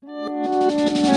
Música